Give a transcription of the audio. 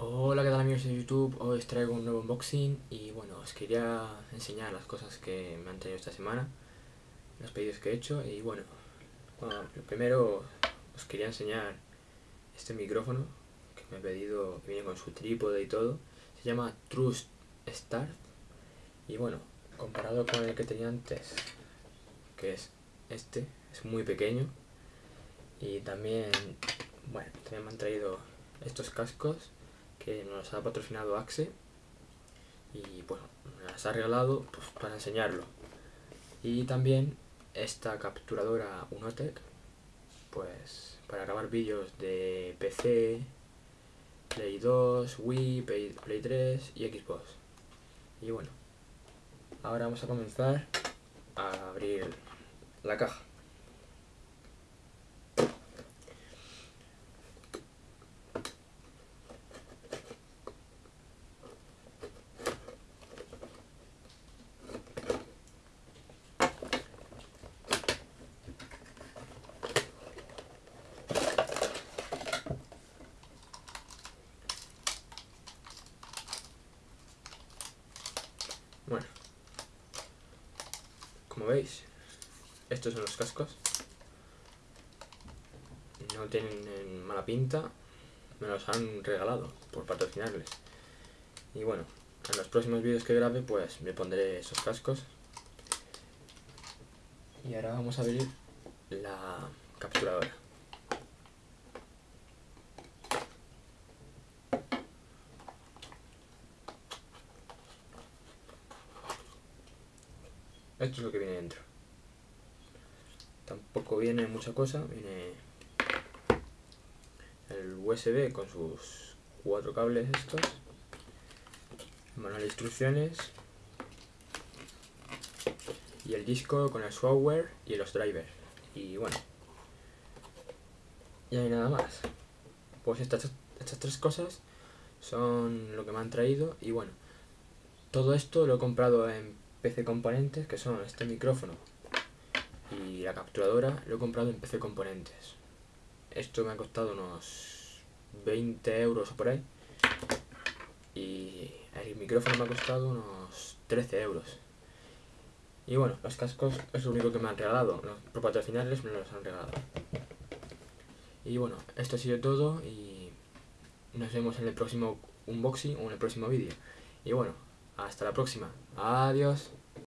Hola, ¿qué tal amigos de YouTube? Hoy os traigo un nuevo unboxing y bueno, os quería enseñar las cosas que me han traído esta semana, los pedidos que he hecho y bueno, primero os quería enseñar este micrófono que me he pedido, que viene con su trípode y todo, se llama Trust Start y bueno, comparado con el que tenía antes, que es este, es muy pequeño y también, bueno, también me han traído estos cascos nos ha patrocinado Axe y bueno, las ha regalado pues, para enseñarlo. Y también esta capturadora Unotec pues para grabar vídeos de PC, Play 2, Wii, Play, Play 3 y Xbox. Y bueno, ahora vamos a comenzar a abrir la caja Bueno, como veis, estos son los cascos. No tienen mala pinta, me los han regalado por patrocinarles. Y bueno, en los próximos vídeos que grabe pues me pondré esos cascos. Y ahora vamos a abrir la capturadora. Esto es lo que viene dentro. Tampoco viene mucha cosa, viene el USB con sus cuatro cables estos, manual de instrucciones y el disco con el software y los drivers. Y bueno, y hay nada más. Pues estas, estas tres cosas son lo que me han traído y bueno, todo esto lo he comprado en PC Componentes, que son este micrófono y la capturadora, lo he comprado en PC Componentes. Esto me ha costado unos 20 euros o por ahí. Y el micrófono me ha costado unos 13 euros. Y bueno, los cascos es lo único que me han regalado. Por patrocinarles me los han regalado. Y bueno, esto ha sido todo y nos vemos en el próximo unboxing o en el próximo vídeo. Y bueno, hasta la próxima. Adiós.